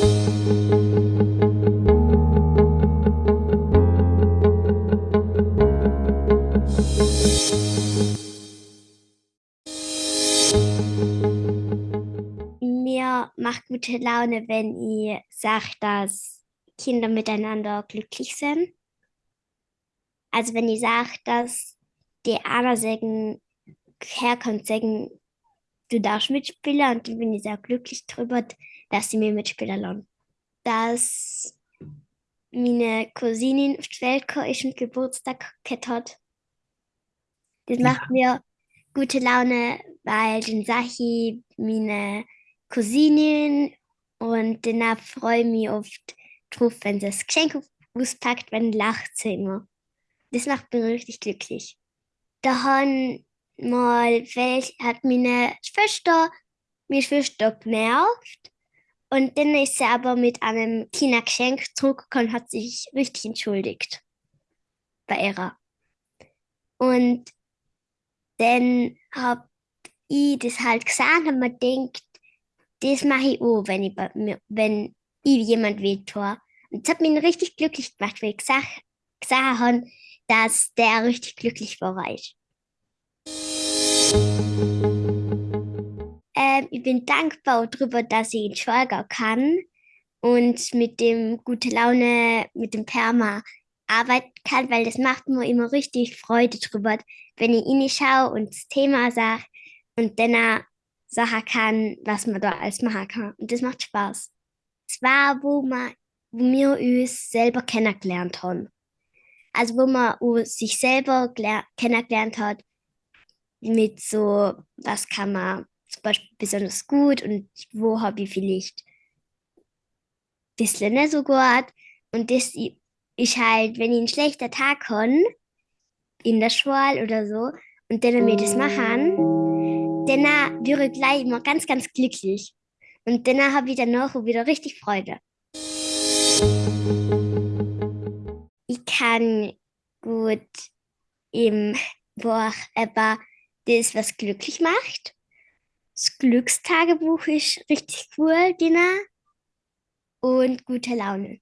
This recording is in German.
Mir macht gute Laune, wenn ihr sagt, dass Kinder miteinander glücklich sind. Also wenn ihr sagt, dass die einer sagen, herkommt, sagen, du darfst mitspielen und dann bin ich sehr glücklich darüber, dass sie mir mitspielen lassen. Dass meine Cousine auf die Welt ist und Geburtstag gehabt hat. Das macht mir gute Laune, weil dann sage ich meine Cousinen und danach freue ich mich oft drauf, wenn sie das Geschenk auspackt, wenn lacht sie immer. Das macht mich richtig glücklich. Da haben mal welch, hat meine Schwester, meine Schwester genervt und dann ist sie aber mit einem kleinen Geschenk zurückgekommen und hat sich richtig entschuldigt bei ihrer. Und dann habe ich das halt gesagt und man denkt, das mache ich auch, wenn ich, wenn ich jemand wehtue. Und das hat mich richtig glücklich gemacht, weil ich gesagt, gesagt habe, dass der richtig glücklich war. Ähm, ich bin dankbar darüber, dass ich in Schwalgau kann und mit dem gute Laune, mit dem Perma arbeiten kann, weil das macht mir immer richtig Freude drüber, wenn ich ihn schaue und das Thema sage und dann sagen kann, was man da alles machen kann. Und das macht Spaß. Es war, wo, man, wo wir uns selber kennengelernt haben. Also wo man sich selber kennengelernt hat, mit so, was kann man zum Beispiel besonders gut und wo habe ich vielleicht ein bisschen nicht so gut. Und das ist halt, wenn ich einen schlechten Tag habe, in der Schule oder so, und dann wir das machen, dann wäre ich gleich immer ganz, ganz glücklich. Und dann habe ich danach wieder richtig Freude. Ich kann gut im Buch aber das, was glücklich macht. Das Glückstagebuch ist richtig cool, Dina. Und gute Laune.